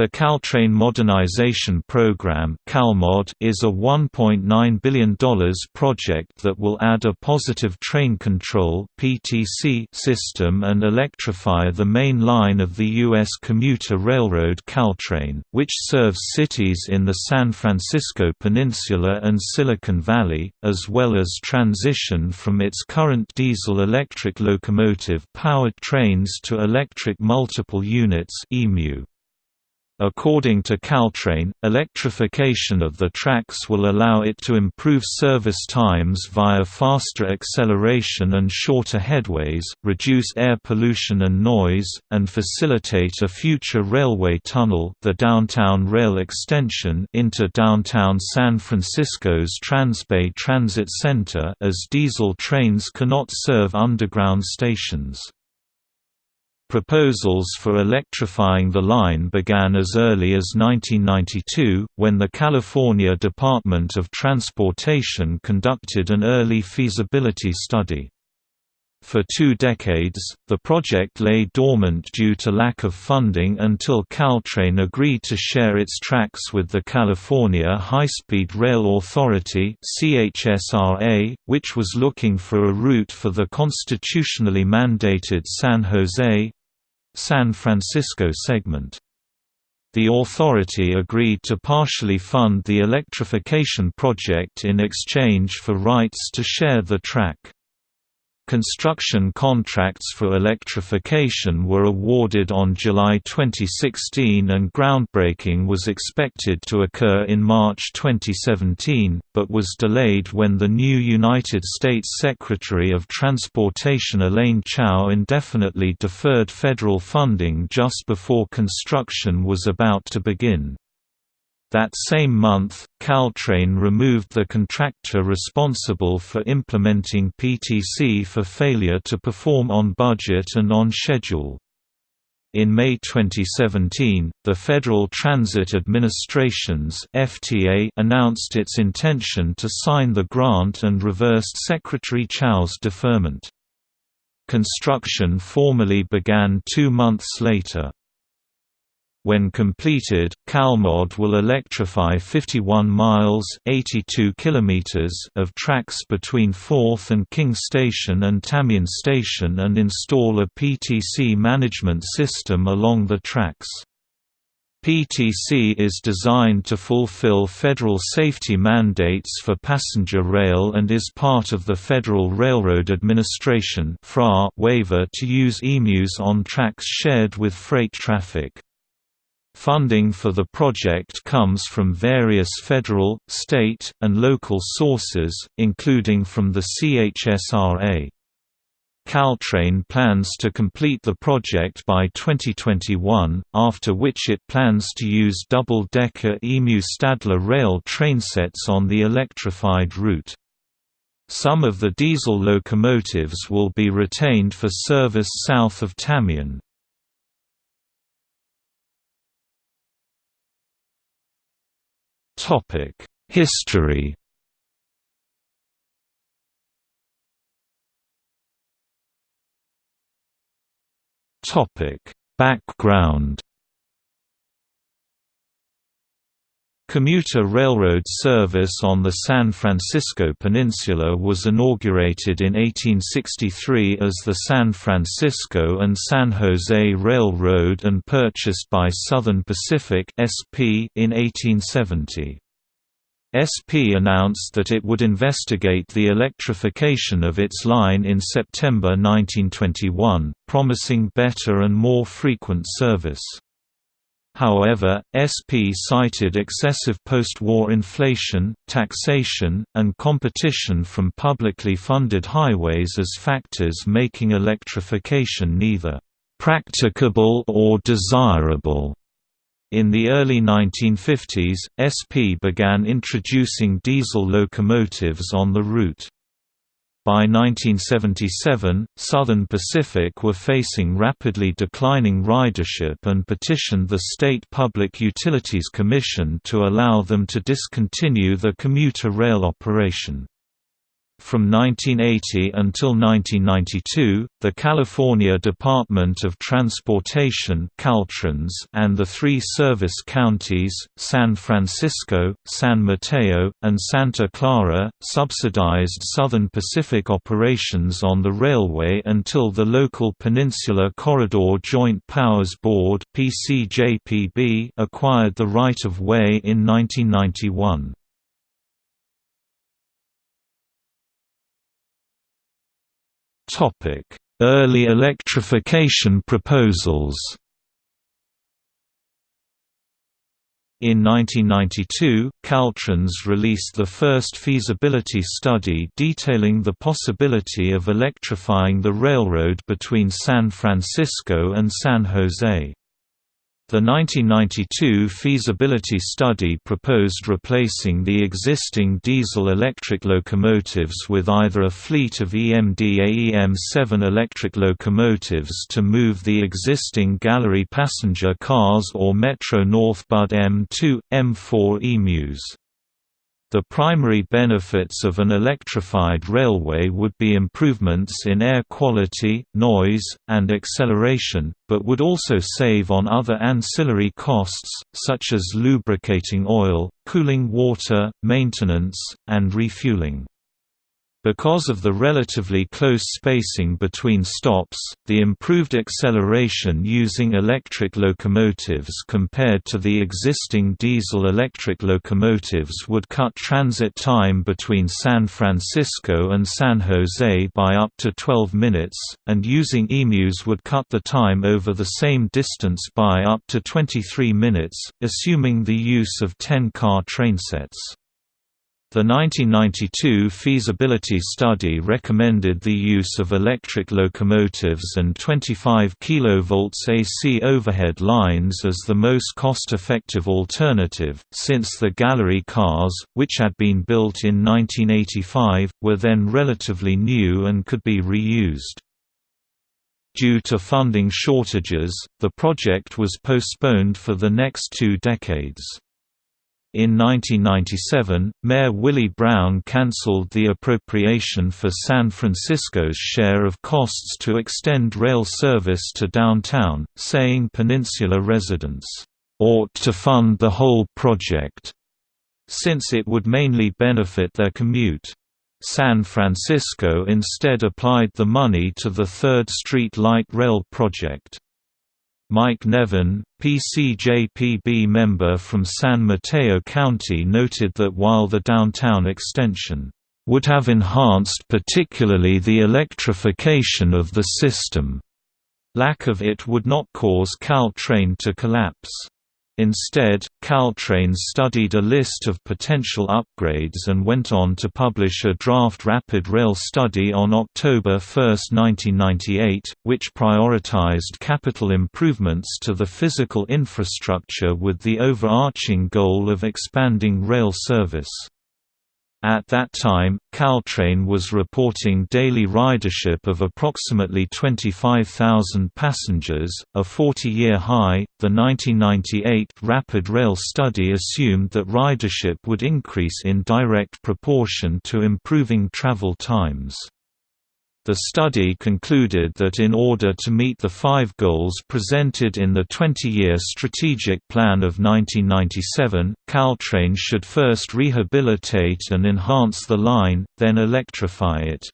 The Caltrain Modernization Program is a $1.9 billion project that will add a positive train control system and electrify the main line of the U.S. commuter railroad Caltrain, which serves cities in the San Francisco Peninsula and Silicon Valley, as well as transition from its current diesel-electric locomotive-powered trains to electric multiple units EMU. According to Caltrain, electrification of the tracks will allow it to improve service times via faster acceleration and shorter headways, reduce air pollution and noise, and facilitate a future railway tunnel the Downtown Rail Extension into downtown San Francisco's Transbay Transit Center as diesel trains cannot serve underground stations. Proposals for electrifying the line began as early as 1992, when the California Department of Transportation conducted an early feasibility study. For two decades, the project lay dormant due to lack of funding until Caltrain agreed to share its tracks with the California High-Speed Rail Authority which was looking for a route for the constitutionally mandated San Jose, San Francisco segment. The authority agreed to partially fund the electrification project in exchange for rights to share the track. Construction contracts for electrification were awarded on July 2016 and groundbreaking was expected to occur in March 2017, but was delayed when the new United States Secretary of Transportation Elaine Chao indefinitely deferred federal funding just before construction was about to begin. That same month, Caltrain removed the contractor responsible for implementing PTC for failure to perform on budget and on schedule. In May 2017, the Federal Transit Administration's FTA announced its intention to sign the grant and reversed Secretary Chao's deferment. Construction formally began two months later. When completed, CalMod will electrify 51 miles 82 kilometers of tracks between 4th and King Station and Tamien Station and install a PTC management system along the tracks. PTC is designed to fulfill federal safety mandates for passenger rail and is part of the Federal Railroad Administration waiver to use EMUs on tracks shared with freight traffic. Funding for the project comes from various federal, state, and local sources, including from the CHSRA. Caltrain plans to complete the project by 2021, after which it plans to use double-decker EMU Stadler rail trainsets on the electrified route. Some of the diesel locomotives will be retained for service south of Tamien. History. Topic: Background. Commuter railroad service on the San Francisco Peninsula was inaugurated in 1863 as the San Francisco and San Jose Railroad and purchased by Southern Pacific (SP) in 1870. SP announced that it would investigate the electrification of its line in September 1921, promising better and more frequent service. However, SP cited excessive post-war inflation, taxation, and competition from publicly funded highways as factors making electrification neither practicable or desirable. In the early 1950s, SP began introducing diesel locomotives on the route. By 1977, Southern Pacific were facing rapidly declining ridership and petitioned the State Public Utilities Commission to allow them to discontinue the commuter rail operation. From 1980 until 1992, the California Department of Transportation Caltrans and the three service counties, San Francisco, San Mateo, and Santa Clara, subsidized Southern Pacific operations on the railway until the local Peninsula Corridor Joint Powers Board acquired the right-of-way in 1991. Early electrification proposals In 1992, Caltrans released the first feasibility study detailing the possibility of electrifying the railroad between San Francisco and San Jose. The 1992 feasibility study proposed replacing the existing diesel-electric locomotives with either a fleet of EMD-AEM-7 electric locomotives to move the existing gallery passenger cars or Metro-North Budd M2, M4 EMUs. The primary benefits of an electrified railway would be improvements in air quality, noise, and acceleration, but would also save on other ancillary costs, such as lubricating oil, cooling water, maintenance, and refueling. Because of the relatively close spacing between stops, the improved acceleration using electric locomotives compared to the existing diesel-electric locomotives would cut transit time between San Francisco and San Jose by up to 12 minutes, and using EMUs would cut the time over the same distance by up to 23 minutes, assuming the use of 10-car trainsets. The 1992 feasibility study recommended the use of electric locomotives and 25 kV AC overhead lines as the most cost-effective alternative, since the gallery cars, which had been built in 1985, were then relatively new and could be reused. Due to funding shortages, the project was postponed for the next two decades. In 1997, Mayor Willie Brown cancelled the appropriation for San Francisco's share of costs to extend rail service to downtown, saying Peninsula residents, "...ought to fund the whole project," since it would mainly benefit their commute. San Francisco instead applied the money to the 3rd Street Light Rail project. Mike Nevin, PCJPB member from San Mateo County noted that while the downtown extension would have enhanced particularly the electrification of the system, lack of it would not cause Caltrain to collapse. Instead, Caltrain studied a list of potential upgrades and went on to publish a draft Rapid Rail study on October 1, 1998, which prioritized capital improvements to the physical infrastructure with the overarching goal of expanding rail service. At that time, Caltrain was reporting daily ridership of approximately 25,000 passengers, a 40-year high. The 1998 Rapid Rail study assumed that ridership would increase in direct proportion to improving travel times. The study concluded that in order to meet the five goals presented in the 20-year Strategic Plan of 1997, Caltrain should first rehabilitate and enhance the line, then electrify it.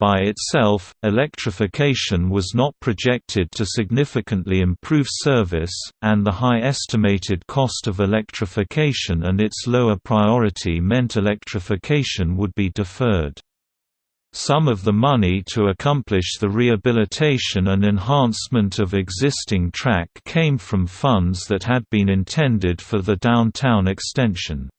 By itself, electrification was not projected to significantly improve service, and the high estimated cost of electrification and its lower priority meant electrification would be deferred. Some of the money to accomplish the rehabilitation and enhancement of existing track came from funds that had been intended for the downtown extension.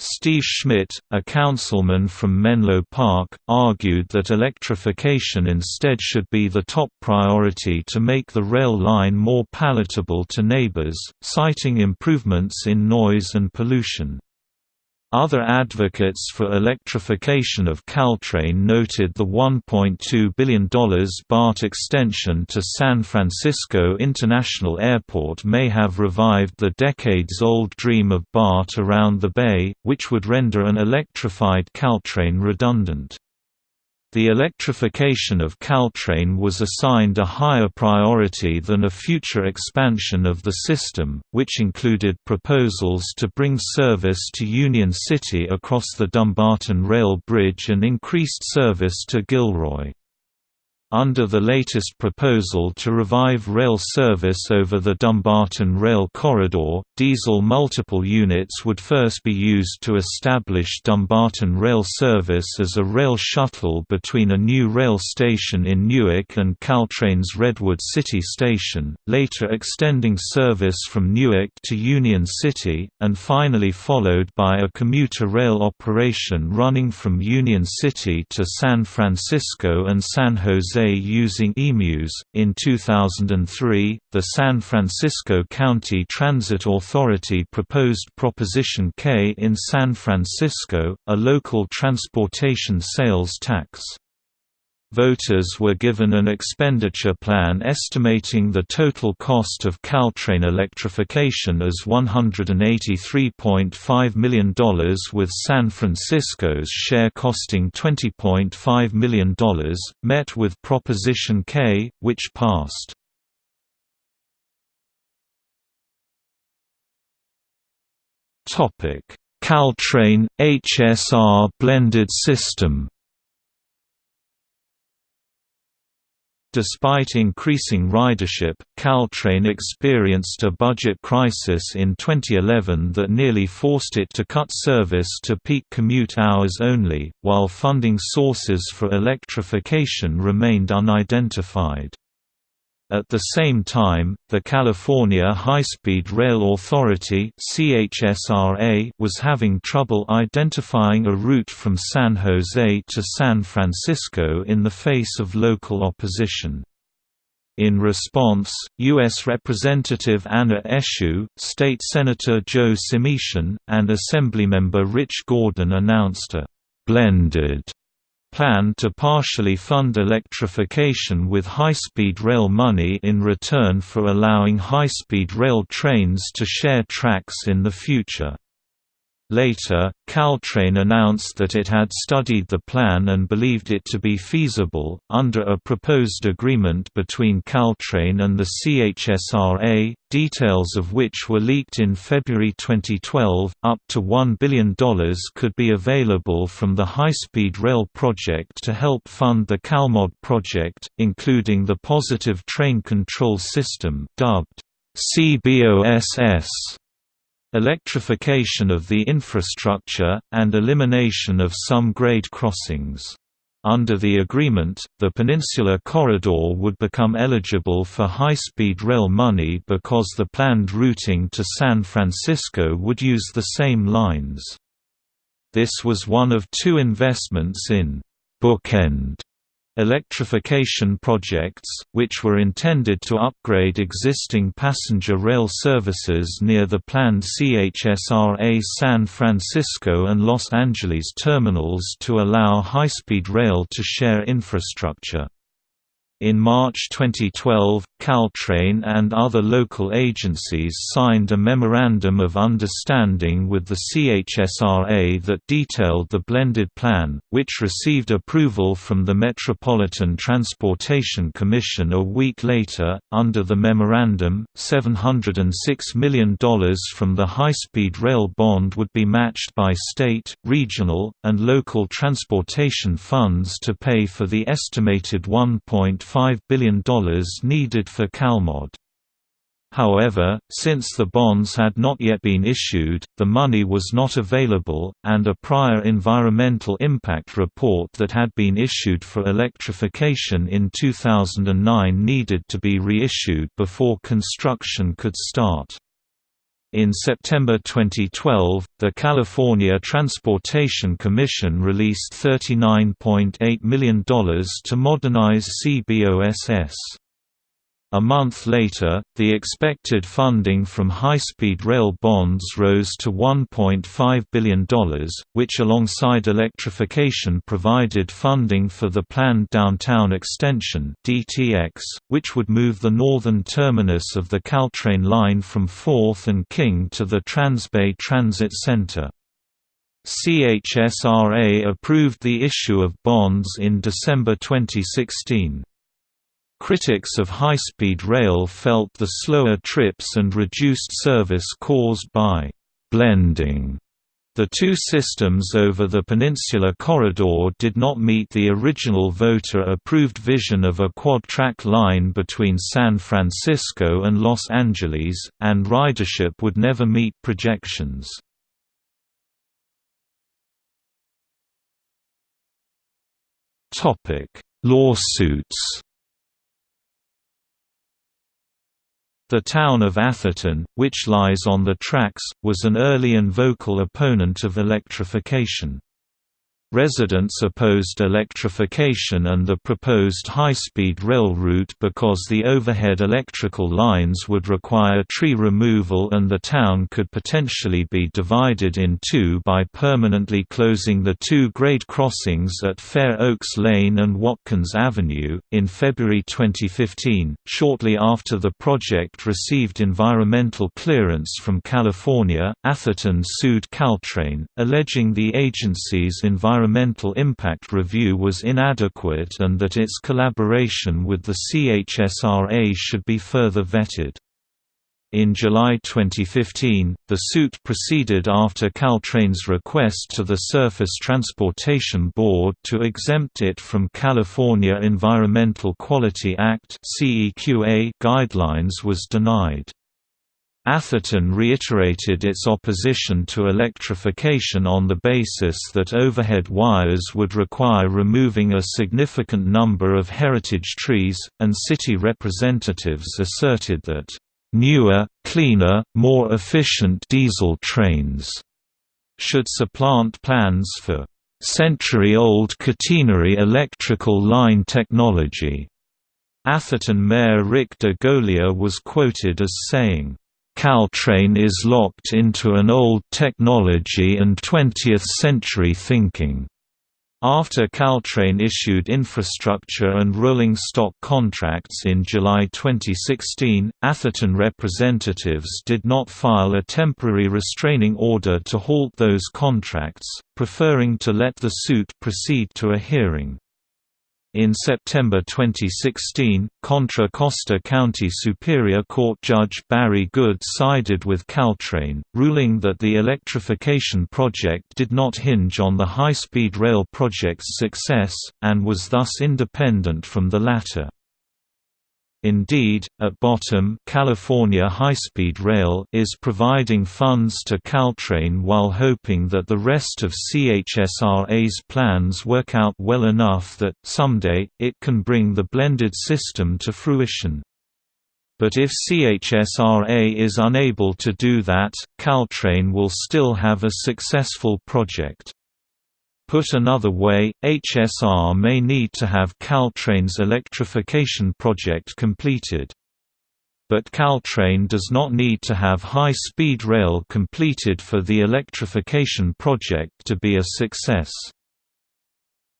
Steve Schmidt, a councilman from Menlo Park, argued that electrification instead should be the top priority to make the rail line more palatable to neighbors, citing improvements in noise and pollution. Other advocates for electrification of Caltrain noted the $1.2 billion BART extension to San Francisco International Airport may have revived the decades-old dream of BART around the bay, which would render an electrified Caltrain redundant. The electrification of Caltrain was assigned a higher priority than a future expansion of the system, which included proposals to bring service to Union City across the Dumbarton Rail Bridge and increased service to Gilroy. Under the latest proposal to revive rail service over the Dumbarton Rail Corridor, diesel multiple units would first be used to establish Dumbarton Rail service as a rail shuttle between a new rail station in Newark and Caltrain's Redwood City Station, later extending service from Newark to Union City, and finally followed by a commuter rail operation running from Union City to San Francisco and San Jose using EMUs. In 2003, the San Francisco County Transit Authority proposed Proposition K in San Francisco, a local transportation sales tax. Voters were given an expenditure plan estimating the total cost of Caltrain electrification as $183.5 million with San Francisco's share costing $20.5 million, met with Proposition K, which passed. Caltrain, HSR blended system Despite increasing ridership, Caltrain experienced a budget crisis in 2011 that nearly forced it to cut service to peak commute hours only, while funding sources for electrification remained unidentified. At the same time, the California High-Speed Rail Authority was having trouble identifying a route from San Jose to San Francisco in the face of local opposition. In response, U.S. Representative Anna Eshoo, State Senator Joe Simitian, and Assemblymember Rich Gordon announced a «blended» plan to partially fund electrification with high-speed rail money in return for allowing high-speed rail trains to share tracks in the future. Later, Caltrain announced that it had studied the plan and believed it to be feasible, under a proposed agreement between Caltrain and the CHSRA, details of which were leaked in February 2012. Up to $1 billion could be available from the High Speed Rail project to help fund the CalMod project, including the Positive Train Control System dubbed CBOSS electrification of the infrastructure, and elimination of some grade crossings. Under the agreement, the Peninsula Corridor would become eligible for high-speed rail money because the planned routing to San Francisco would use the same lines. This was one of two investments in «bookend» electrification projects, which were intended to upgrade existing passenger rail services near the planned CHSRA San Francisco and Los Angeles terminals to allow high-speed rail to share infrastructure. In March 2012, Caltrain and other local agencies signed a Memorandum of Understanding with the CHSRA that detailed the blended plan, which received approval from the Metropolitan Transportation Commission a week later. Under the memorandum, $706 million from the high speed rail bond would be matched by state, regional, and local transportation funds to pay for the estimated 1. $5 billion needed for CalMod. However, since the bonds had not yet been issued, the money was not available, and a prior environmental impact report that had been issued for electrification in 2009 needed to be reissued before construction could start. In September 2012, the California Transportation Commission released $39.8 million to modernize CBOSS. A month later, the expected funding from high-speed rail bonds rose to $1.5 billion, which alongside electrification provided funding for the planned Downtown Extension DTX, which would move the northern terminus of the Caltrain line from 4th and King to the Transbay Transit Center. CHSRA approved the issue of bonds in December 2016. Critics of high-speed rail felt the slower trips and reduced service caused by «blending» The two systems over the Peninsula Corridor did not meet the original voter-approved vision of a quad-track line between San Francisco and Los Angeles, and ridership would never meet projections. Lawsuits The town of Atherton, which lies on the tracks, was an early and vocal opponent of electrification. Residents opposed electrification and the proposed high-speed rail route because the overhead electrical lines would require tree removal and the town could potentially be divided in two by permanently closing the two grade crossings at Fair Oaks Lane and Watkins Avenue. In February 2015, shortly after the project received environmental clearance from California, Atherton sued Caltrain, alleging the agency's environmental environmental impact review was inadequate and that its collaboration with the CHSRA should be further vetted. In July 2015, the suit proceeded after Caltrain's request to the Surface Transportation Board to exempt it from California Environmental Quality Act guidelines was denied. Atherton reiterated its opposition to electrification on the basis that overhead wires would require removing a significant number of heritage trees, and city representatives asserted that, "...newer, cleaner, more efficient diesel trains," should supplant plans for century-old catenary electrical line technology. Atherton Mayor Rick DeGolia was quoted as saying, Caltrain is locked into an old technology and 20th-century thinking. After Caltrain issued infrastructure and rolling stock contracts in July 2016, Atherton representatives did not file a temporary restraining order to halt those contracts, preferring to let the suit proceed to a hearing. In September 2016, Contra Costa County Superior Court Judge Barry Goode sided with Caltrain, ruling that the electrification project did not hinge on the high-speed rail project's success, and was thus independent from the latter. Indeed, at bottom California High-Speed Rail is providing funds to Caltrain while hoping that the rest of CHSRA's plans work out well enough that, someday, it can bring the blended system to fruition. But if CHSRA is unable to do that, Caltrain will still have a successful project. Put another way, HSR may need to have Caltrain's electrification project completed. But Caltrain does not need to have high-speed rail completed for the electrification project to be a success.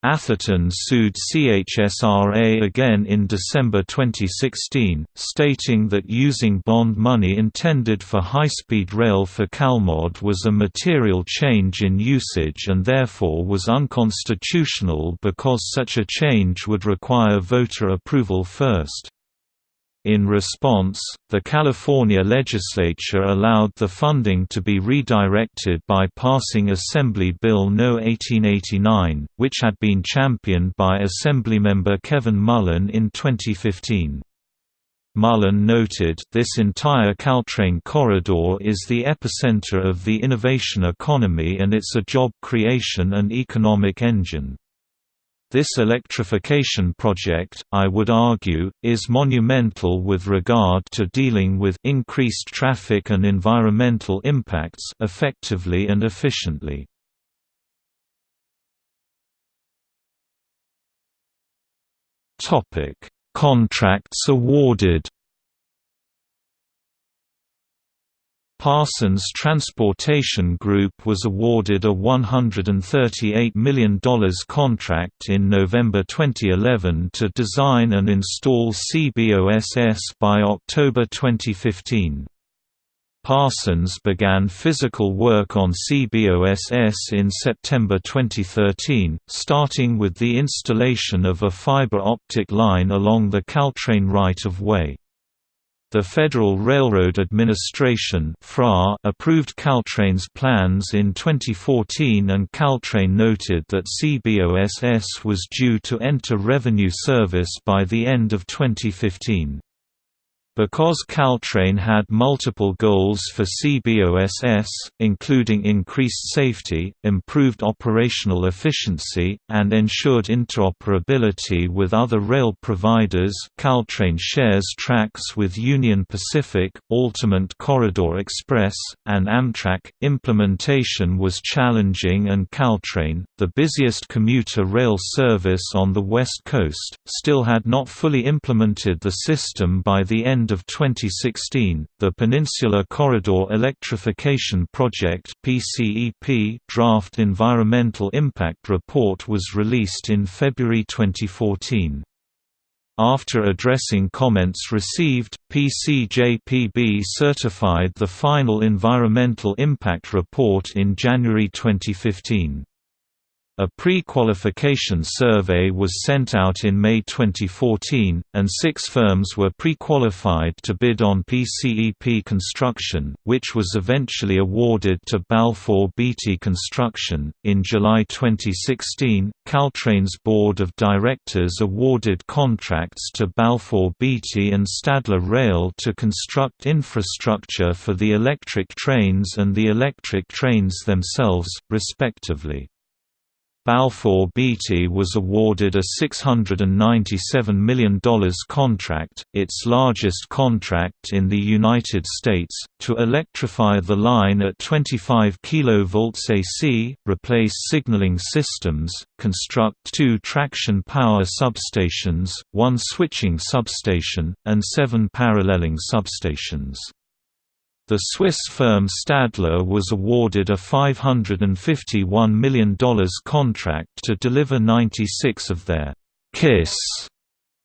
Atherton sued CHSRA again in December 2016, stating that using bond money intended for high-speed rail for CalMod was a material change in usage and therefore was unconstitutional because such a change would require voter approval first. In response, the California legislature allowed the funding to be redirected by passing Assembly Bill No. 1889, which had been championed by Assemblymember Kevin Mullin in 2015. Mullin noted, this entire Caltrain corridor is the epicenter of the innovation economy and it's a job creation and economic engine. This electrification project, I would argue, is monumental with regard to dealing with increased traffic and environmental impacts effectively and efficiently. Topic: Contracts awarded Parsons Transportation Group was awarded a $138 million contract in November 2011 to design and install CBOSS by October 2015. Parsons began physical work on CBOSS in September 2013, starting with the installation of a fiber optic line along the Caltrain right-of-way. The Federal Railroad Administration approved Caltrain's plans in 2014 and Caltrain noted that CBOSS was due to enter revenue service by the end of 2015. Because Caltrain had multiple goals for CBOSS, including increased safety, improved operational efficiency, and ensured interoperability with other rail providers Caltrain shares tracks with Union Pacific, Altamont Corridor Express, and Amtrak. Implementation was challenging and Caltrain, the busiest commuter rail service on the West Coast, still had not fully implemented the system by the end end of 2016, the Peninsula Corridor Electrification Project (PCEP) draft environmental impact report was released in February 2014. After addressing comments received, PCJPB certified the final environmental impact report in January 2015. A pre-qualification survey was sent out in May 2014, and six firms were pre-qualified to bid on PCEP construction, which was eventually awarded to Balfour Beatty Construction. In July 2016, Caltrain's board of directors awarded contracts to Balfour Beatty and Stadler Rail to construct infrastructure for the electric trains and the electric trains themselves, respectively. Balfour Beatty was awarded a $697 million contract, its largest contract in the United States, to electrify the line at 25 kV AC, replace signaling systems, construct two traction power substations, one switching substation, and seven paralleling substations. The Swiss firm Stadler was awarded a $551 million contract to deliver 96 of their KISS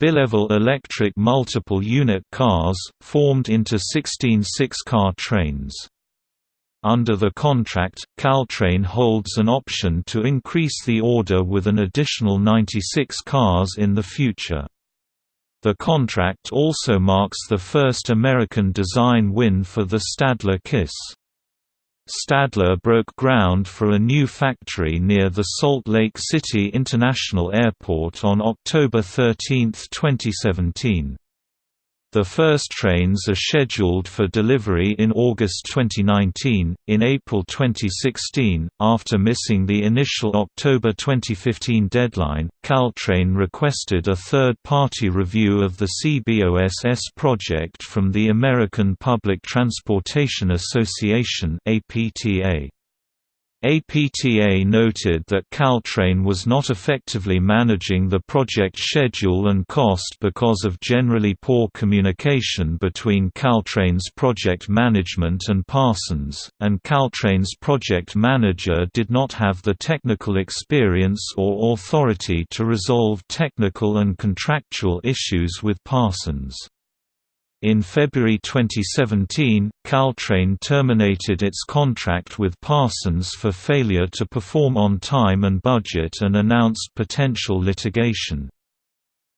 bilevel electric multiple unit cars, formed into 16 six-car trains. Under the contract, Caltrain holds an option to increase the order with an additional 96 cars in the future. The contract also marks the first American design win for the Stadler KISS. Stadler broke ground for a new factory near the Salt Lake City International Airport on October 13, 2017. The first trains are scheduled for delivery in August 2019. In April 2016, after missing the initial October 2015 deadline, Caltrain requested a third party review of the CBOSS project from the American Public Transportation Association. APTA. APTA noted that Caltrain was not effectively managing the project schedule and cost because of generally poor communication between Caltrain's project management and Parsons, and Caltrain's project manager did not have the technical experience or authority to resolve technical and contractual issues with Parsons. In February 2017, Caltrain terminated its contract with Parsons for failure to perform on time and budget and announced potential litigation.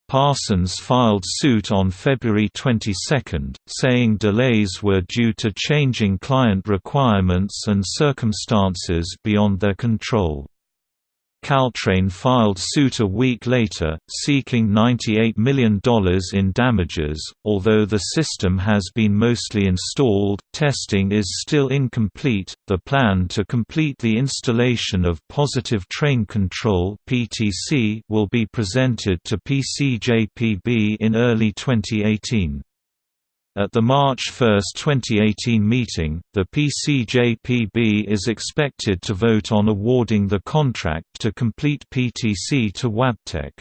Parsons filed suit on February 22, saying delays were due to changing client requirements and circumstances beyond their control. Caltrain filed suit a week later, seeking $98 million in damages. Although the system has been mostly installed, testing is still incomplete. The plan to complete the installation of Positive Train Control (PTC) will be presented to PCJPB in early 2018. At the March 1, 2018 meeting, the PCJPB is expected to vote on awarding the contract to complete PTC to Wabtec.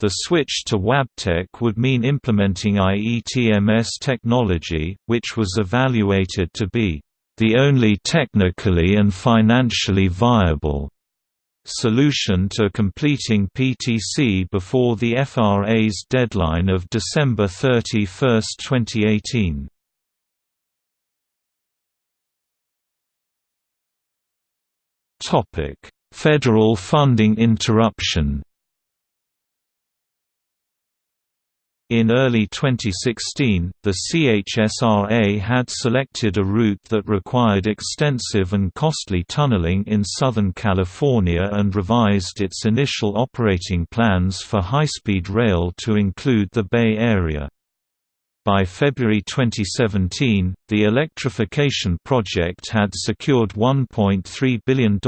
The switch to Wabtec would mean implementing IETMS technology, which was evaluated to be the only technically and financially viable solution to completing PTC before the FRA's deadline of December 31, 2018. Federal funding interruption In early 2016, the CHSRA had selected a route that required extensive and costly tunneling in Southern California and revised its initial operating plans for high-speed rail to include the Bay Area. By February 2017, the electrification project had secured $1.3 billion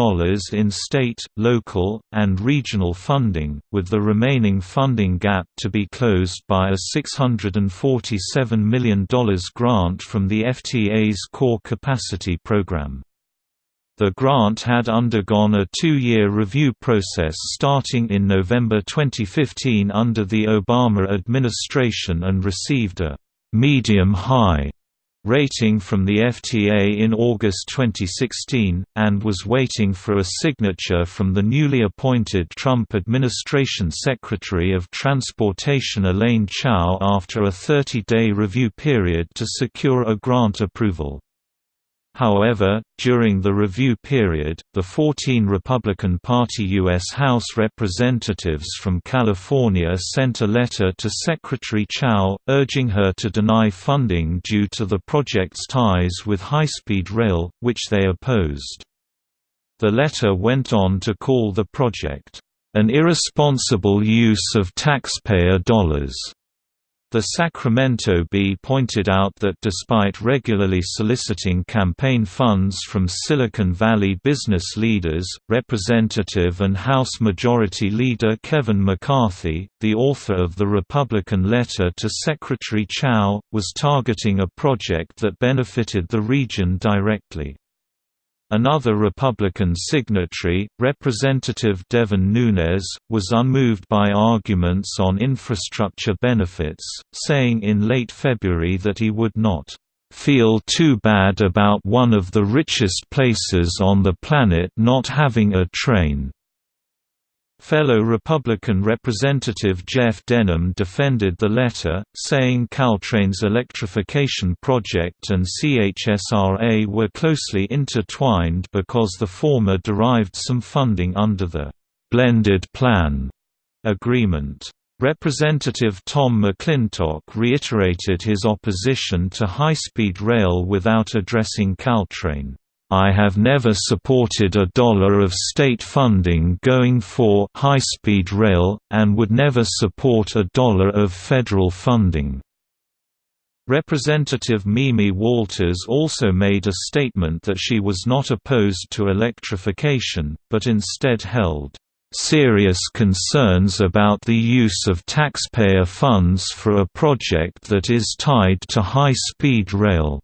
in state, local, and regional funding, with the remaining funding gap to be closed by a $647 million grant from the FTA's Core Capacity Program. The grant had undergone a two-year review process starting in November 2015 under the Obama administration and received a medium-high rating from the FTA in August 2016, and was waiting for a signature from the newly appointed Trump administration Secretary of Transportation Elaine Chao after a 30-day review period to secure a grant approval. However, during the review period, the 14 Republican Party U.S. House representatives from California sent a letter to Secretary Chao, urging her to deny funding due to the project's ties with high-speed rail, which they opposed. The letter went on to call the project, "...an irresponsible use of taxpayer dollars." The Sacramento Bee pointed out that despite regularly soliciting campaign funds from Silicon Valley business leaders, Representative and House Majority Leader Kevin McCarthy, the author of the Republican letter to Secretary Chao, was targeting a project that benefited the region directly. Another Republican signatory, Representative Devin Nunes, was unmoved by arguments on infrastructure benefits, saying in late February that he would not feel too bad about one of the richest places on the planet not having a train. Fellow Republican Representative Jeff Denham defended the letter, saying Caltrain's electrification project and CHSRA were closely intertwined because the former derived some funding under the «blended plan» agreement. Representative Tom McClintock reiterated his opposition to high-speed rail without addressing Caltrain. I have never supported a dollar of state funding going for high-speed rail, and would never support a dollar of federal funding." Representative Mimi Walters also made a statement that she was not opposed to electrification, but instead held serious concerns about the use of taxpayer funds for a project that is tied to high-speed rail.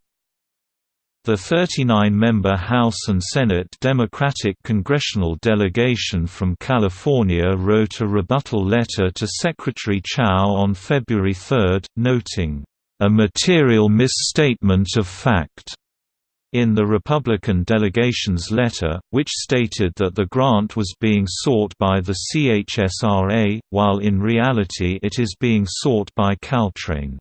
The 39-member House and Senate Democratic congressional delegation from California wrote a rebuttal letter to Secretary Chao on February 3, noting, "...a material misstatement of fact." In the Republican delegation's letter, which stated that the grant was being sought by the CHSRA, while in reality it is being sought by Caltrain.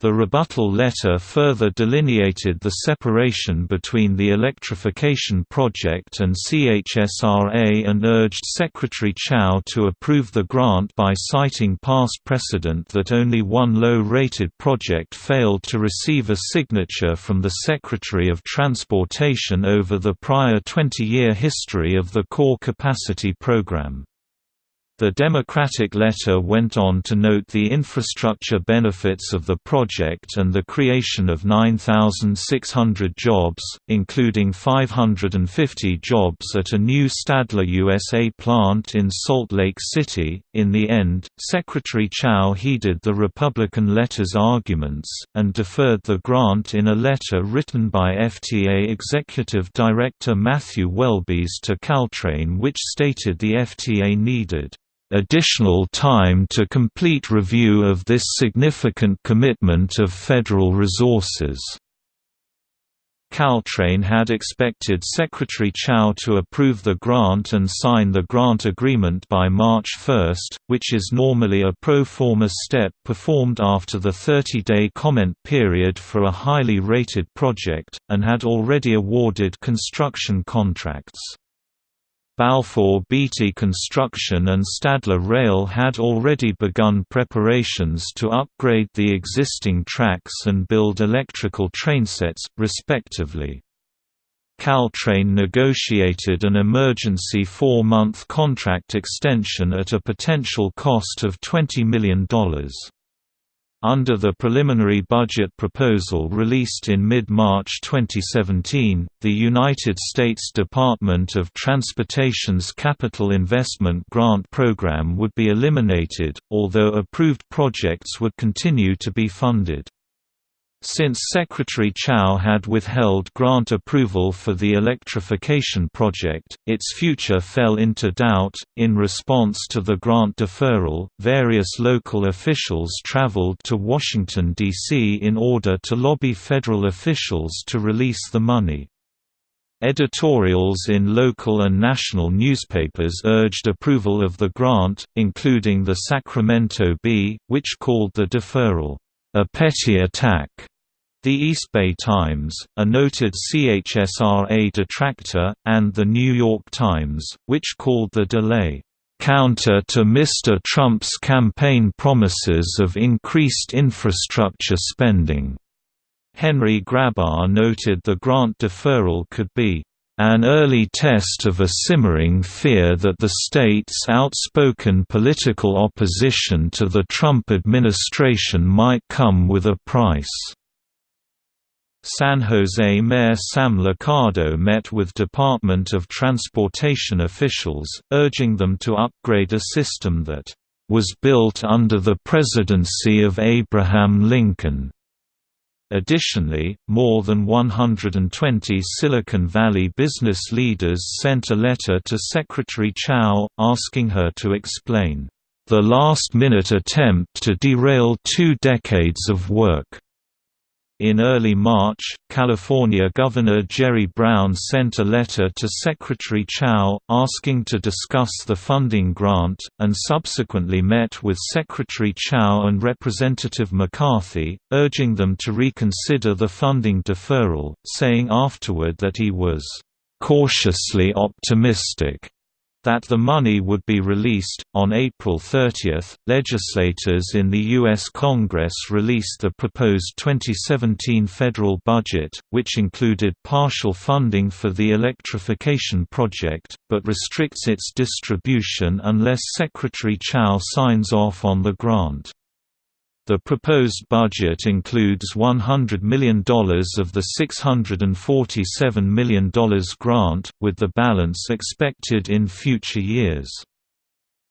The rebuttal letter further delineated the separation between the electrification project and CHSRA and urged Secretary Chao to approve the grant by citing past precedent that only one low-rated project failed to receive a signature from the Secretary of Transportation over the prior 20-year history of the Core Capacity Program. The Democratic letter went on to note the infrastructure benefits of the project and the creation of 9,600 jobs, including 550 jobs at a new Stadler USA plant in Salt Lake City. In the end, Secretary Chao heeded the Republican letter's arguments, and deferred the grant in a letter written by FTA Executive Director Matthew Welbes to Caltrain which stated the FTA needed additional time to complete review of this significant commitment of federal resources. Caltrain had expected Secretary Chao to approve the grant and sign the grant agreement by March 1, which is normally a pro forma step performed after the 30-day comment period for a highly rated project, and had already awarded construction contracts. Balfour Beatty Construction and Stadler Rail had already begun preparations to upgrade the existing tracks and build electrical trainsets, respectively. Caltrain negotiated an emergency four-month contract extension at a potential cost of $20 million. Under the preliminary budget proposal released in mid-March 2017, the United States Department of Transportation's Capital Investment Grant Program would be eliminated, although approved projects would continue to be funded. Since Secretary Chao had withheld grant approval for the electrification project, its future fell into doubt. In response to the grant deferral, various local officials traveled to Washington, D.C. in order to lobby federal officials to release the money. Editorials in local and national newspapers urged approval of the grant, including the Sacramento Bee, which called the deferral, a petty attack. The East Bay Times, a noted CHSRA detractor, and The New York Times, which called the delay, "...counter to Mr. Trump's campaign promises of increased infrastructure spending." Henry Grabar noted the grant deferral could be an early test of a simmering fear that the state's outspoken political opposition to the Trump administration might come with a price. San Jose Mayor Sam Liccardo met with Department of Transportation officials, urging them to upgrade a system that was built under the presidency of Abraham Lincoln. Additionally, more than 120 Silicon Valley business leaders sent a letter to Secretary Chao, asking her to explain, "...the last-minute attempt to derail two decades of work." In early March, California Governor Jerry Brown sent a letter to Secretary Chao, asking to discuss the funding grant, and subsequently met with Secretary Chao and Representative McCarthy, urging them to reconsider the funding deferral, saying afterward that he was "...cautiously optimistic." That the money would be released. On April 30, legislators in the U.S. Congress released the proposed 2017 federal budget, which included partial funding for the electrification project, but restricts its distribution unless Secretary Chao signs off on the grant. The proposed budget includes $100 million of the $647 million grant, with the balance expected in future years.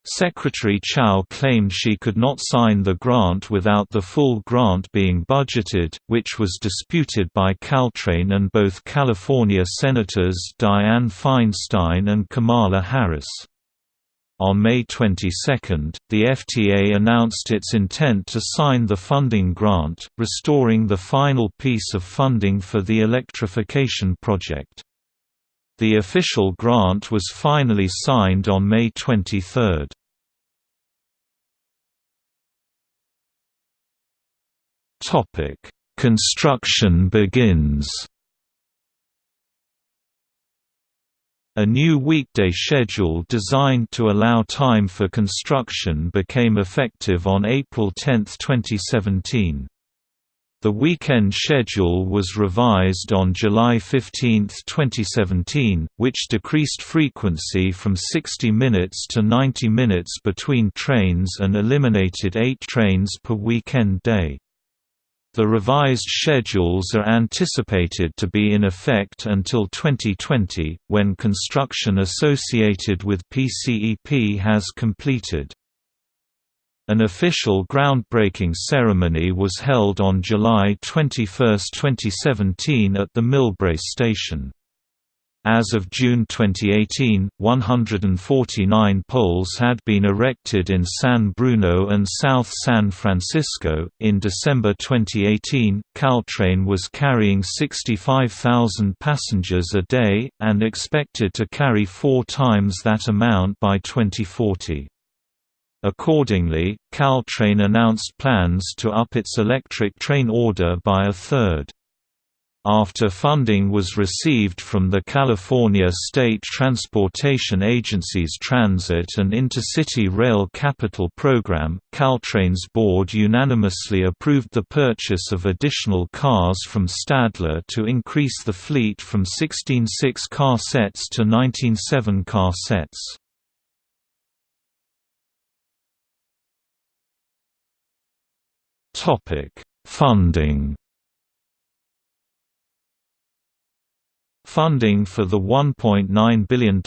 Secretary Chao claimed she could not sign the grant without the full grant being budgeted, which was disputed by Caltrain and both California Senators Dianne Feinstein and Kamala Harris. On May 22, the FTA announced its intent to sign the funding grant, restoring the final piece of funding for the electrification project. The official grant was finally signed on May 23. Construction begins A new weekday schedule designed to allow time for construction became effective on April 10, 2017. The weekend schedule was revised on July 15, 2017, which decreased frequency from 60 minutes to 90 minutes between trains and eliminated eight trains per weekend day. The revised schedules are anticipated to be in effect until 2020, when construction associated with PCEP has completed. An official groundbreaking ceremony was held on July 21, 2017 at the Millbrae station. As of June 2018, 149 poles had been erected in San Bruno and South San Francisco. In December 2018, Caltrain was carrying 65,000 passengers a day, and expected to carry four times that amount by 2040. Accordingly, Caltrain announced plans to up its electric train order by a third. After funding was received from the California State Transportation Agency's Transit and Intercity Rail Capital Program, Caltrain's board unanimously approved the purchase of additional cars from Stadler to increase the fleet from 16 six-car sets to 19 seven-car sets. Funding Funding for the $1.9 billion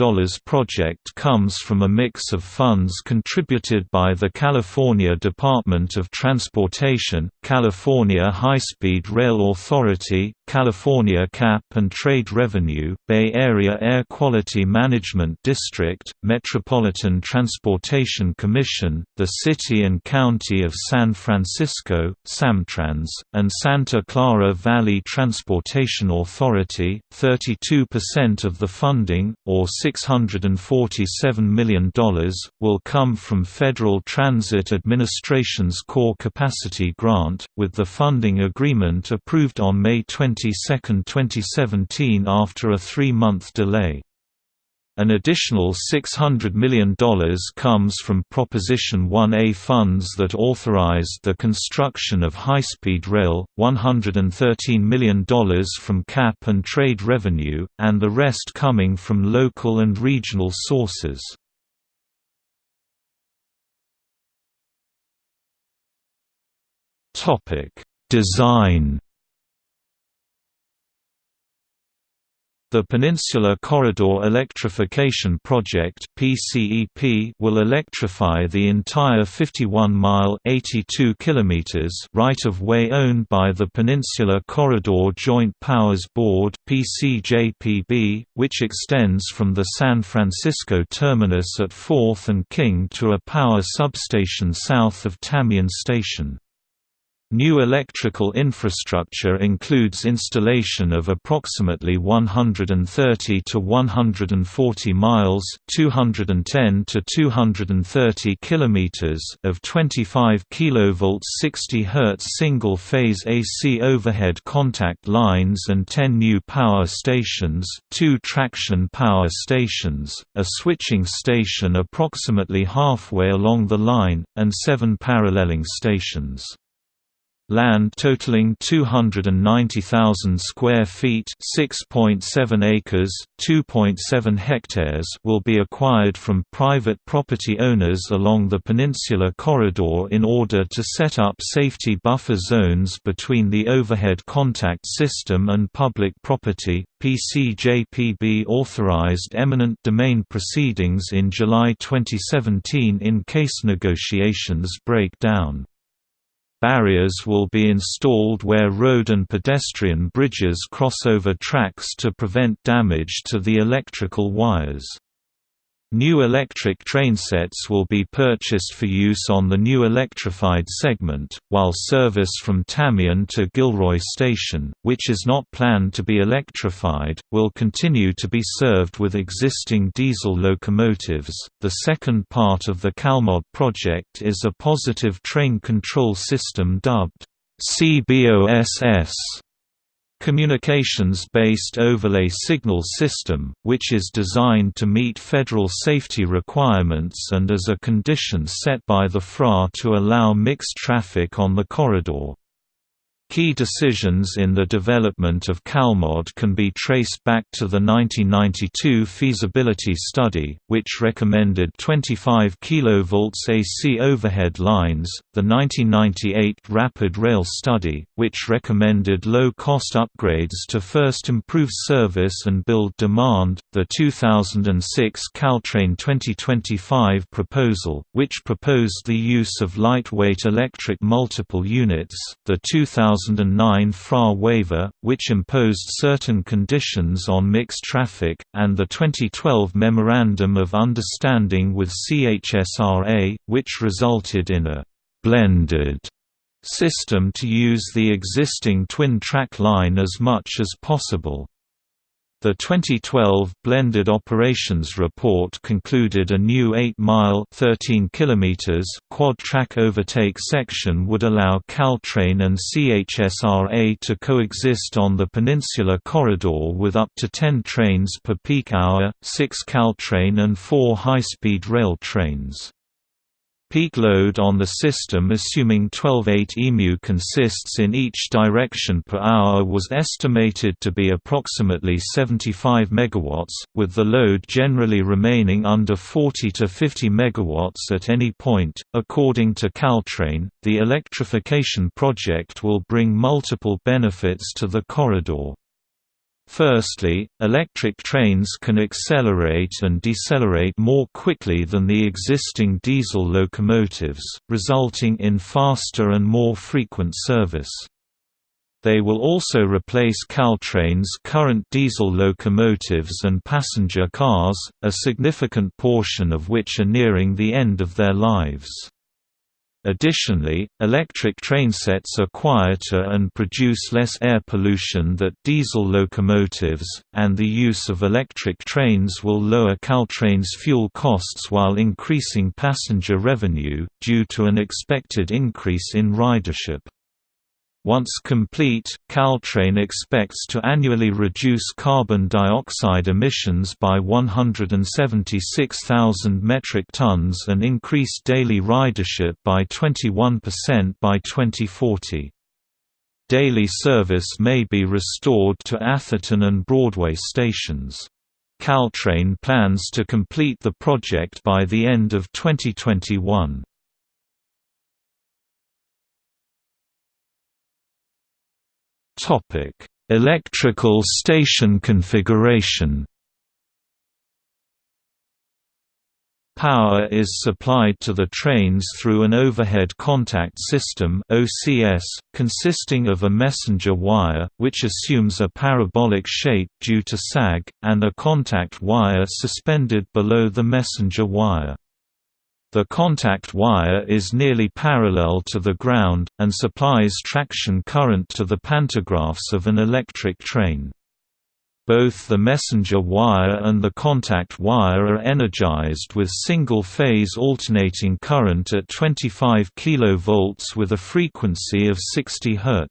project comes from a mix of funds contributed by the California Department of Transportation, California High-Speed Rail Authority, California Cap and Trade Revenue, Bay Area Air Quality Management District, Metropolitan Transportation Commission, the City and County of San Francisco, SamTrans, and Santa Clara Valley Transportation Authority. 30 92% of the funding, or $647 million, will come from Federal Transit Administration's Core Capacity Grant, with the funding agreement approved on May 22, 2017 after a three-month delay. An additional $600 million comes from Proposition 1A funds that authorized the construction of high-speed rail, $113 million from cap and trade revenue, and the rest coming from local and regional sources. Design The Peninsula Corridor Electrification Project (PCEP) will electrify the entire 51-mile (82 kilometers) right-of-way owned by the Peninsula Corridor Joint Powers Board (PCJPB), which extends from the San Francisco terminus at 4th and King to a power substation south of Tamien Station. New electrical infrastructure includes installation of approximately 130 to 140 miles (210 to 230 kilometers) of 25 kV 60 Hz single-phase AC overhead contact lines and 10 new power stations, two traction power stations, a switching station approximately halfway along the line, and seven paralleling stations. Land totaling 290,000 square feet, 6.7 acres, 2.7 hectares, will be acquired from private property owners along the Peninsula Corridor in order to set up safety buffer zones between the overhead contact system and public property. PCJPB authorized eminent domain proceedings in July 2017 in case negotiations break down. Barriers will be installed where road and pedestrian bridges cross over tracks to prevent damage to the electrical wires. New electric trainsets will be purchased for use on the new electrified segment, while service from Tamien to Gilroy Station, which is not planned to be electrified, will continue to be served with existing diesel locomotives. The second part of the CalMod project is a positive train control system dubbed CBOSS communications-based overlay signal system, which is designed to meet federal safety requirements and as a condition set by the FRA to allow mixed traffic on the corridor. Key decisions in the development of CalMod can be traced back to the 1992 feasibility study, which recommended 25 kV AC overhead lines, the 1998 Rapid Rail study, which recommended low-cost upgrades to first improve service and build demand, the 2006 Caltrain 2025 proposal, which proposed the use of lightweight electric multiple units, the 2000 2009 FRA waiver, which imposed certain conditions on mixed traffic, and the 2012 Memorandum of Understanding with CHSRA, which resulted in a «blended» system to use the existing twin-track line as much as possible. The 2012 Blended Operations Report concluded a new 8-mile quad-track overtake section would allow Caltrain and CHSRA to coexist on the Peninsula Corridor with up to 10 trains per peak hour, 6 Caltrain and 4 high-speed rail trains. Peak load on the system assuming 12-8 EMU consists in each direction per hour was estimated to be approximately 75 MW, with the load generally remaining under 40 to 50 MW at any point. According to Caltrain, the electrification project will bring multiple benefits to the corridor. Firstly, electric trains can accelerate and decelerate more quickly than the existing diesel locomotives, resulting in faster and more frequent service. They will also replace Caltrain's current diesel locomotives and passenger cars, a significant portion of which are nearing the end of their lives. Additionally, electric trainsets are quieter and produce less air pollution than diesel locomotives, and the use of electric trains will lower Caltrain's fuel costs while increasing passenger revenue, due to an expected increase in ridership. Once complete, Caltrain expects to annually reduce carbon dioxide emissions by 176,000 metric tons and increase daily ridership by 21% by 2040. Daily service may be restored to Atherton and Broadway stations. Caltrain plans to complete the project by the end of 2021. Electrical station configuration. Power is supplied to the trains through an overhead contact system (OCS), consisting of a messenger wire, which assumes a parabolic shape due to sag, and a contact wire suspended below the messenger wire. The contact wire is nearly parallel to the ground, and supplies traction current to the pantographs of an electric train. Both the messenger wire and the contact wire are energized with single-phase alternating current at 25 kV with a frequency of 60 Hz.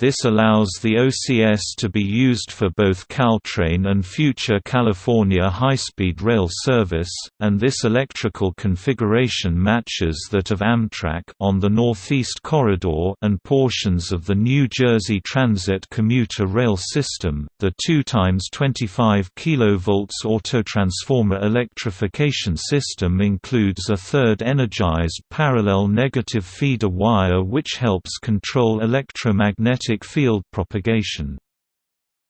This allows the OCS to be used for both Caltrain and future California high-speed rail service, and this electrical configuration matches that of Amtrak on the Northeast Corridor and portions of the New Jersey Transit commuter rail system. The 2 times 25 kV autotransformer electrification system includes a third energized parallel negative feeder wire which helps control electromagnetic magnetic field propagation.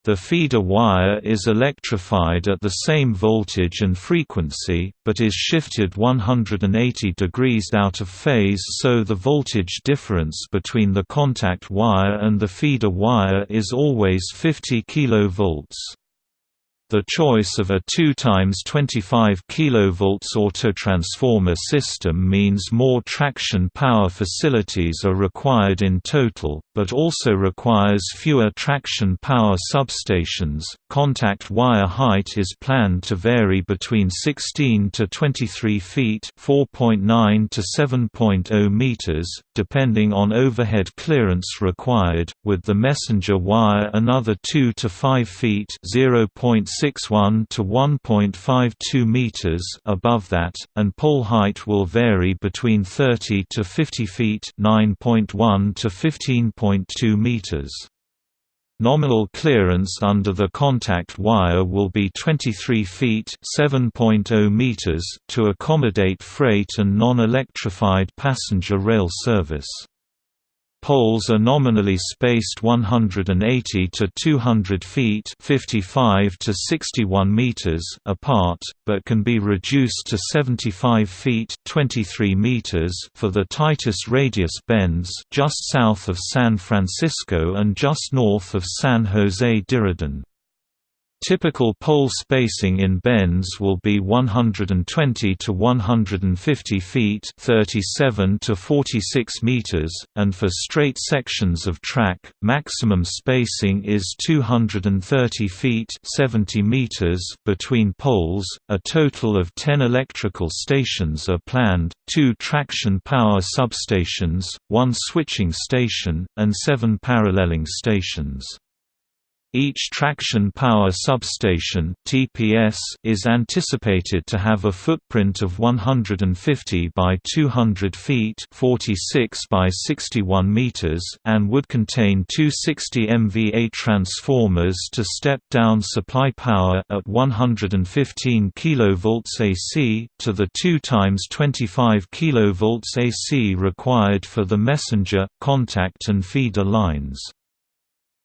The feeder wire is electrified at the same voltage and frequency, but is shifted 180 degrees out of phase so the voltage difference between the contact wire and the feeder wire is always 50 kV. The choice of a 2 times 25 kV autotransformer system means more traction power facilities are required in total, but also requires fewer traction power substations. Contact wire height is planned to vary between 16 to 23 feet (4.9 to 7.0 meters), depending on overhead clearance required, with the messenger wire another 2 to 5 feet (0.6 1.61 to 1.52 meters above that, and pole height will vary between 30 to 50 feet (9.1 to 15.2 meters). Nominal clearance under the contact wire will be 23 feet (7.0 meters) to accommodate freight and non-electrified passenger rail service. Poles are nominally spaced 180 to 200 feet (55 to 61 meters) apart, but can be reduced to 75 feet (23 meters) for the tightest radius bends just south of San Francisco and just north of San Jose Diridon. Typical pole spacing in bends will be 120 to 150 feet (37 to 46 meters), and for straight sections of track, maximum spacing is 230 feet (70 meters) between poles. A total of 10 electrical stations are planned, two traction power substations, one switching station, and seven paralleling stations. Each traction power substation (TPS) is anticipated to have a footprint of 150 by 200 feet (46 by 61 meters) and would contain two 60 MVA transformers to step down supply power at 115 kV AC to the 2 times 25 kV AC required for the messenger, contact and feeder lines.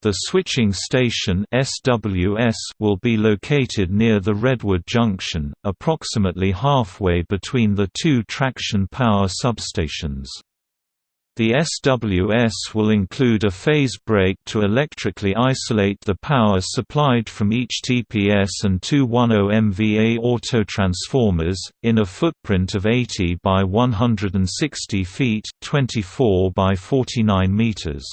The switching station SWS will be located near the Redwood Junction, approximately halfway between the two traction power substations. The SWS will include a phase break to electrically isolate the power supplied from each TPS and two 10 MVA autotransformers, in a footprint of 80 by 160 feet 24 by 49 meters.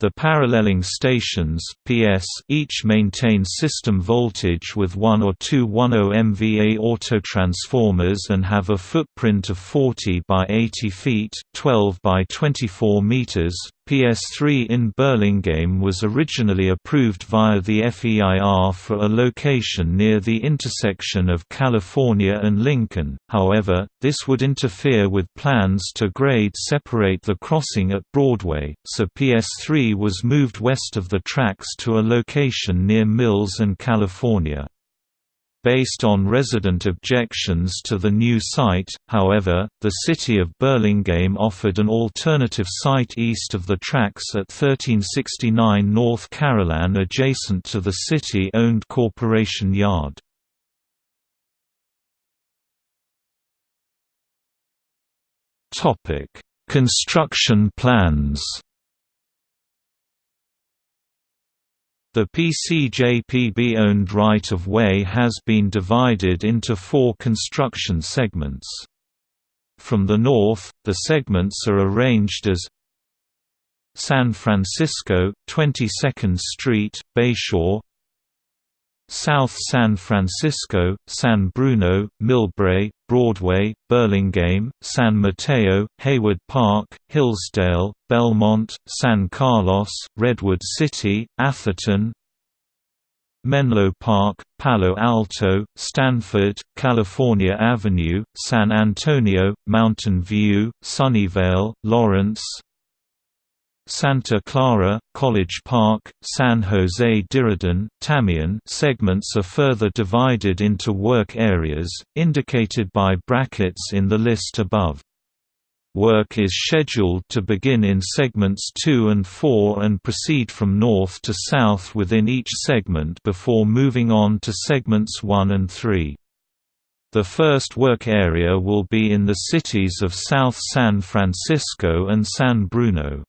The paralleling stations PS each maintain system voltage with one or two 10 MVA autotransformers and have a footprint of 40 by 80 feet 12 by 24 meters. PS3 in Burlingame was originally approved via the FEIR for a location near the intersection of California and Lincoln, however, this would interfere with plans to grade separate the crossing at Broadway, so PS3 was moved west of the tracks to a location near Mills and California. Based on resident objections to the new site, however, the city of Burlingame offered an alternative site east of the tracks at 1369 North Carolan adjacent to the city-owned Corporation Yard. Construction plans The PCJPB-owned right-of-way has been divided into four construction segments. From the north, the segments are arranged as San Francisco, 22nd Street, Bayshore South San Francisco, San Bruno, Millbrae, Broadway, Burlingame, San Mateo, Hayward Park, Hillsdale, Belmont, San Carlos, Redwood City, Atherton, Menlo Park, Palo Alto, Stanford, California Avenue, San Antonio, Mountain View, Sunnyvale, Lawrence, Santa Clara, College Park, San Jose Diridon, Tamien segments are further divided into work areas, indicated by brackets in the list above. Work is scheduled to begin in segments 2 and 4 and proceed from north to south within each segment before moving on to segments 1 and 3. The first work area will be in the cities of South San Francisco and San Bruno.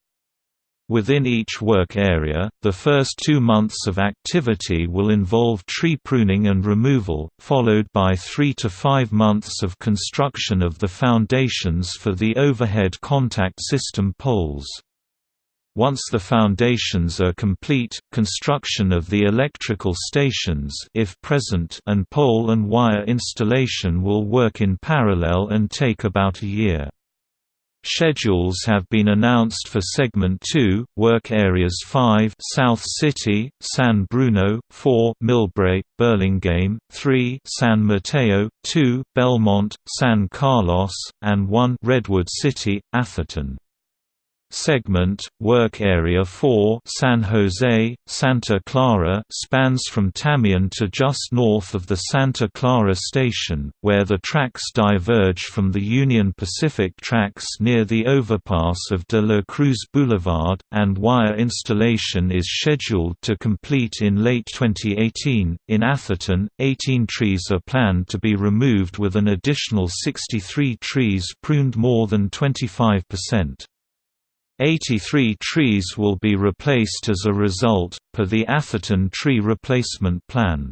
Within each work area, the first two months of activity will involve tree pruning and removal, followed by three to five months of construction of the foundations for the overhead contact system poles. Once the foundations are complete, construction of the electrical stations if present and pole and wire installation will work in parallel and take about a year. Schedules have been announced for Segment 2, Work Areas 5 South City, San Bruno, 4 Millbrae, Burlingame, 3 San Mateo, 2 Belmont, San Carlos, and 1 Redwood City, Atherton. Segment, Work Area 4 San Jose, Santa Clara spans from Tamien to just north of the Santa Clara station, where the tracks diverge from the Union Pacific tracks near the overpass of De La Cruz Boulevard, and wire installation is scheduled to complete in late 2018. In Atherton, 18 trees are planned to be removed with an additional 63 trees pruned more than 25%. 83 trees will be replaced as a result, per the Atherton tree replacement plan.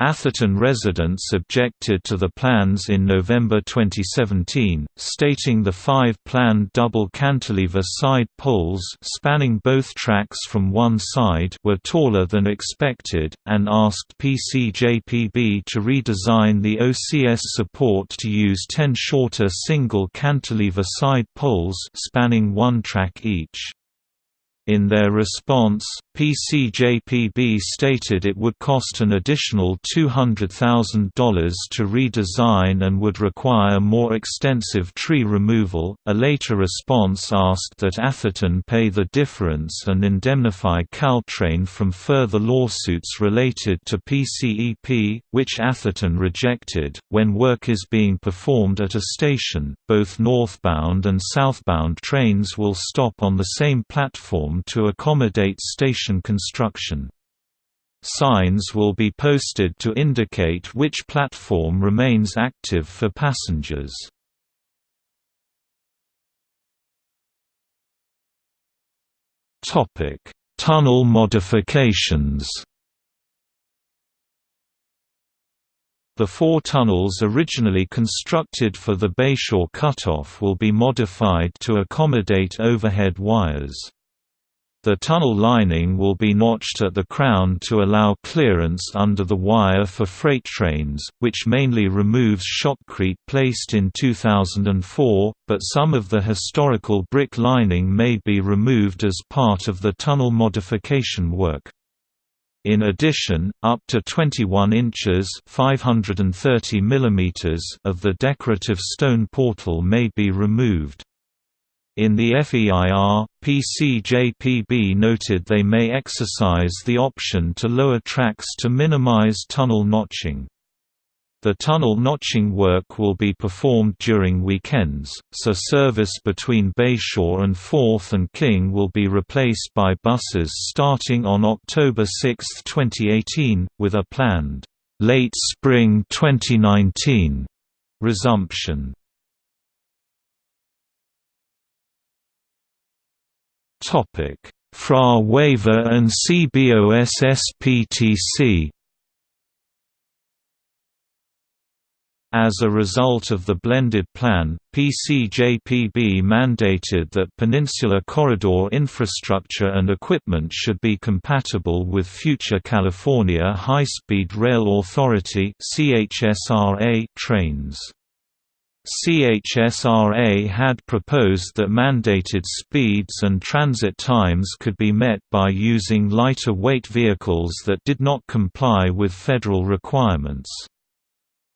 Atherton residents objected to the plans in November 2017, stating the five planned double cantilever side poles spanning both tracks from one side were taller than expected, and asked PCJPB to redesign the OCS support to use 10 shorter single cantilever side poles spanning one track each. In their response, PCJPB stated it would cost an additional $200,000 to redesign and would require more extensive tree removal. A later response asked that Atherton pay the difference and indemnify Caltrain from further lawsuits related to PCEP, which Atherton rejected. When work is being performed at a station, both northbound and southbound trains will stop on the same platform to accommodate station construction. Signs will be posted to indicate which platform remains active for passengers. Tunnel modifications The four tunnels originally constructed for the Bayshore cutoff will be modified to accommodate overhead wires. The tunnel lining will be notched at the crown to allow clearance under the wire for freight trains, which mainly removes shotcrete placed in 2004, but some of the historical brick lining may be removed as part of the tunnel modification work. In addition, up to 21 inches (530 mm) of the decorative stone portal may be removed. In the FEIR, PCJPB noted they may exercise the option to lower tracks to minimize tunnel notching. The tunnel notching work will be performed during weekends, so service between Bayshore and 4th and King will be replaced by buses starting on October 6, 2018, with a planned, late spring 2019 resumption. Topic: FRA waiver and CBOSSPTC As a result of the blended plan, PCJPB mandated that Peninsula Corridor infrastructure and equipment should be compatible with future California High-Speed Rail Authority trains. CHSRA had proposed that mandated speeds and transit times could be met by using lighter weight vehicles that did not comply with federal requirements.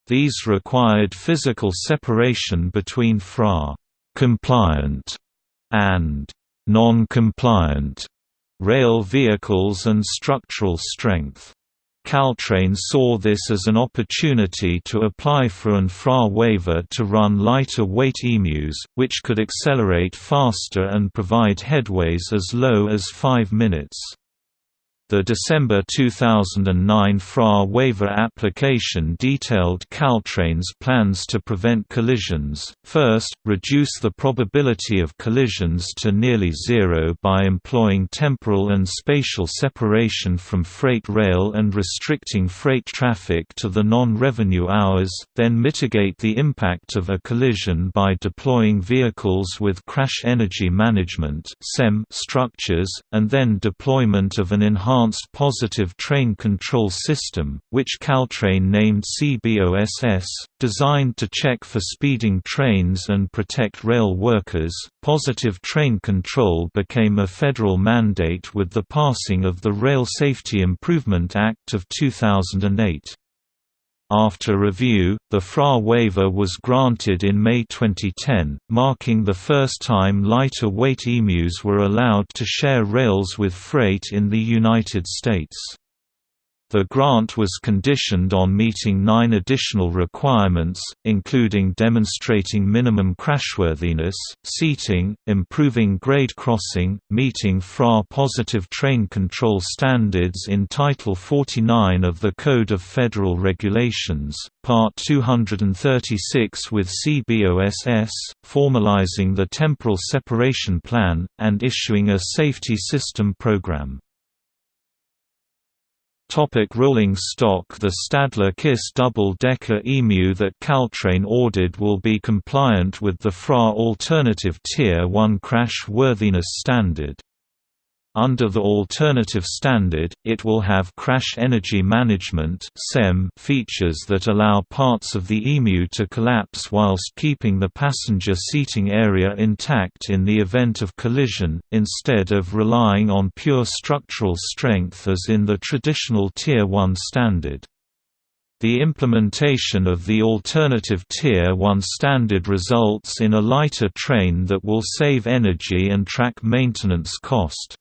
These required physical separation between FRA compliant and non-compliant rail vehicles and structural strength. Caltrain saw this as an opportunity to apply for an FRA waiver to run lighter weight emus, which could accelerate faster and provide headways as low as 5 minutes. The December 2009 FRA waiver application detailed Caltrain's plans to prevent collisions, first, reduce the probability of collisions to nearly zero by employing temporal and spatial separation from freight rail and restricting freight traffic to the non-revenue hours, then mitigate the impact of a collision by deploying vehicles with crash energy management structures, and then deployment of an enhanced Enhanced Positive Train Control System, which Caltrain named CBOSS, designed to check for speeding trains and protect rail workers. Positive train control became a federal mandate with the passing of the Rail Safety Improvement Act of 2008. After review, the FRA waiver was granted in May 2010, marking the first time lighter-weight emus were allowed to share rails with freight in the United States. The grant was conditioned on meeting nine additional requirements, including demonstrating minimum crashworthiness, seating, improving grade crossing, meeting FRA positive train control standards in Title 49 of the Code of Federal Regulations, Part 236 with CBOSS, formalizing the temporal separation plan, and issuing a safety system program. Topic rolling stock The Stadler Kiss double-decker EMU that Caltrain ordered will be compliant with the FRA Alternative Tier 1 crash worthiness standard. Under the alternative standard, it will have crash energy management features that allow parts of the EMU to collapse whilst keeping the passenger seating area intact in the event of collision, instead of relying on pure structural strength as in the traditional Tier 1 standard. The implementation of the alternative Tier 1 standard results in a lighter train that will save energy and track maintenance cost.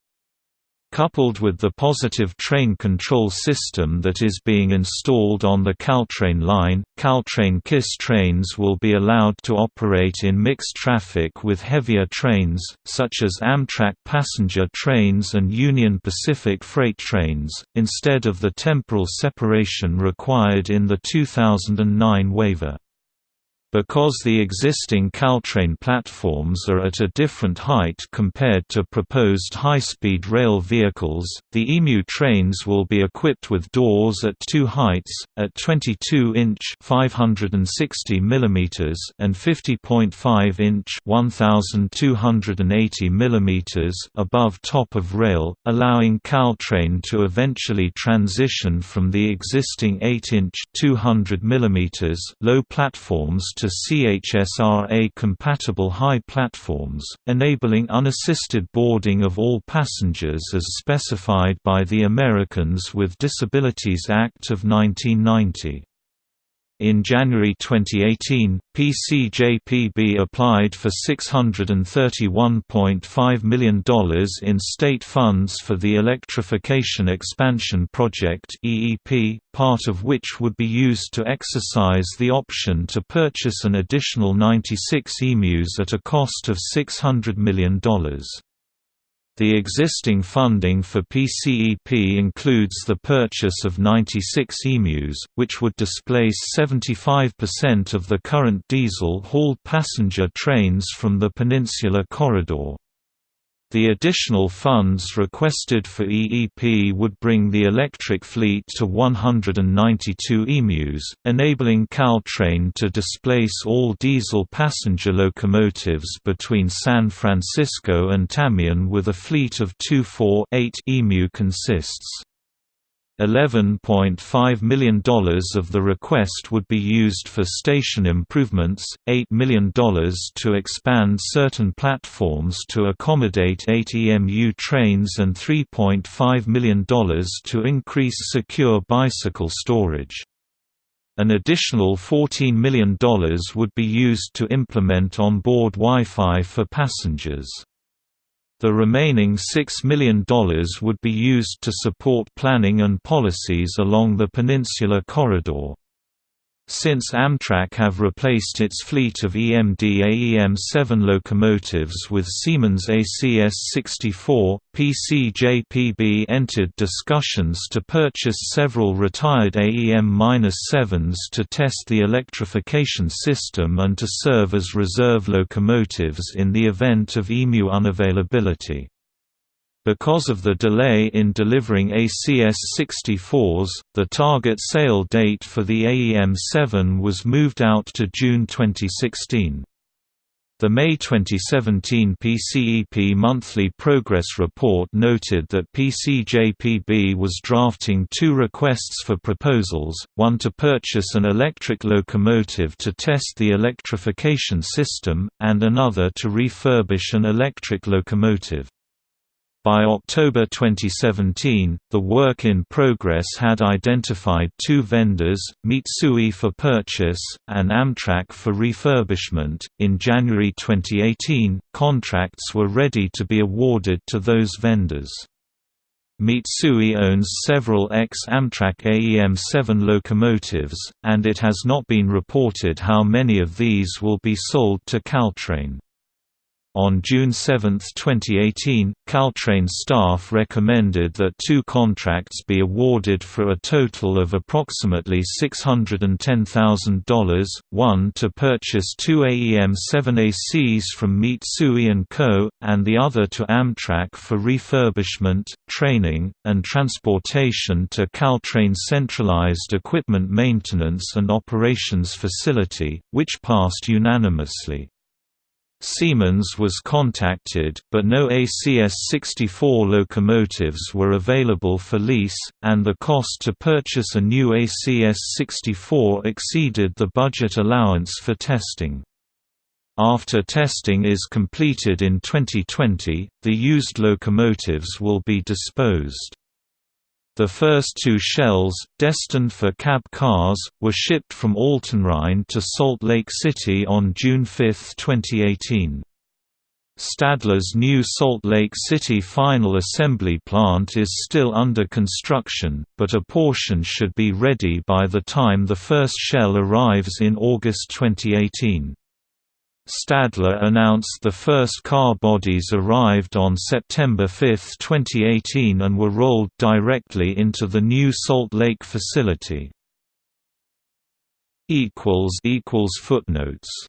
Coupled with the positive train control system that is being installed on the Caltrain line, Caltrain KISS trains will be allowed to operate in mixed traffic with heavier trains, such as Amtrak passenger trains and Union Pacific freight trains, instead of the temporal separation required in the 2009 waiver. Because the existing Caltrain platforms are at a different height compared to proposed high-speed rail vehicles, the EMU trains will be equipped with doors at two heights, at 22-inch (560 mm) and 50.5-inch (1280 mm) above top of rail, allowing Caltrain to eventually transition from the existing 8-inch (200 mm) low platforms to CHSRA-compatible high platforms, enabling unassisted boarding of all passengers as specified by the Americans with Disabilities Act of 1990. In January 2018, PCJPB applied for $631.5 million in state funds for the Electrification Expansion Project (EEP), part of which would be used to exercise the option to purchase an additional 96 EMUs at a cost of $600 million. The existing funding for PCEP includes the purchase of 96 EMUs, which would displace 75% of the current diesel-hauled passenger trains from the Peninsula Corridor. The additional funds requested for EEP would bring the electric fleet to 192 EMUs, enabling Caltrain to displace all diesel passenger locomotives between San Francisco and Tamien with a fleet of 248 EMU consists. $11.5 million of the request would be used for station improvements, $8 million to expand certain platforms to accommodate 8 EMU trains and $3.5 million to increase secure bicycle storage. An additional $14 million would be used to implement on-board Wi-Fi for passengers. The remaining $6 million would be used to support planning and policies along the Peninsula Corridor. Since Amtrak have replaced its fleet of EMD AEM-7 locomotives with Siemens ACS-64, PCJPB entered discussions to purchase several retired AEM-7s to test the electrification system and to serve as reserve locomotives in the event of EMU unavailability. Because of the delay in delivering ACS-64s, the target sale date for the AEM-7 was moved out to June 2016. The May 2017 PCEP Monthly Progress Report noted that PCJPB was drafting two requests for proposals, one to purchase an electric locomotive to test the electrification system, and another to refurbish an electric locomotive. By October 2017, the work in progress had identified two vendors, Mitsui for purchase, and Amtrak for refurbishment. In January 2018, contracts were ready to be awarded to those vendors. Mitsui owns several ex-Amtrak AEM-7 locomotives, and it has not been reported how many of these will be sold to Caltrain. On June 7, 2018, Caltrain staff recommended that two contracts be awarded for a total of approximately $610,000, one to purchase two AEM-7ACs from Mitsui & Co., and the other to Amtrak for refurbishment, training, and transportation to Caltrain's centralized equipment maintenance and operations facility, which passed unanimously. Siemens was contacted, but no ACS-64 locomotives were available for lease, and the cost to purchase a new ACS-64 exceeded the budget allowance for testing. After testing is completed in 2020, the used locomotives will be disposed. The first two shells, destined for cab cars, were shipped from Altenrhein to Salt Lake City on June 5, 2018. Stadler's new Salt Lake City final assembly plant is still under construction, but a portion should be ready by the time the first shell arrives in August 2018. Stadler announced the first car bodies arrived on September 5, 2018 and were rolled directly into the new Salt Lake facility. Footnotes